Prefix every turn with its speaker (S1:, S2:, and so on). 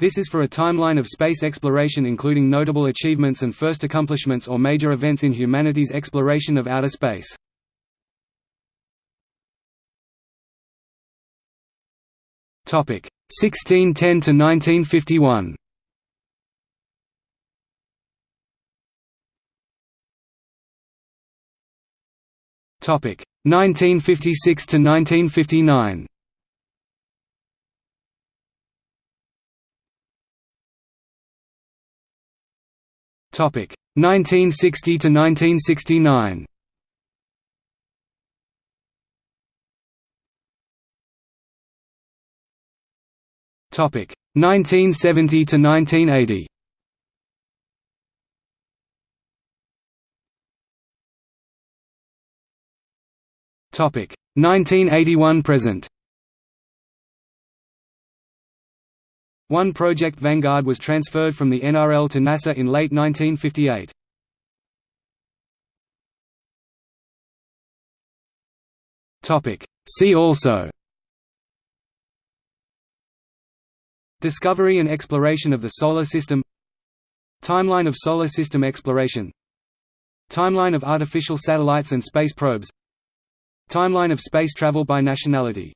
S1: This is for a timeline of space exploration including notable achievements and first accomplishments or major events in humanity's exploration of outer space. Topic 1610 to 1951. Topic 1956 to 1959. Topic 1960 to 1969. Topic 1970 to 1980. Topic 1981 present. One Project Vanguard was transferred from the NRL to NASA in late 1958. Topic. See also. Discovery and exploration of the Solar System. Timeline of Solar System exploration. Timeline of artificial satellites and space probes. Timeline of space travel by nationality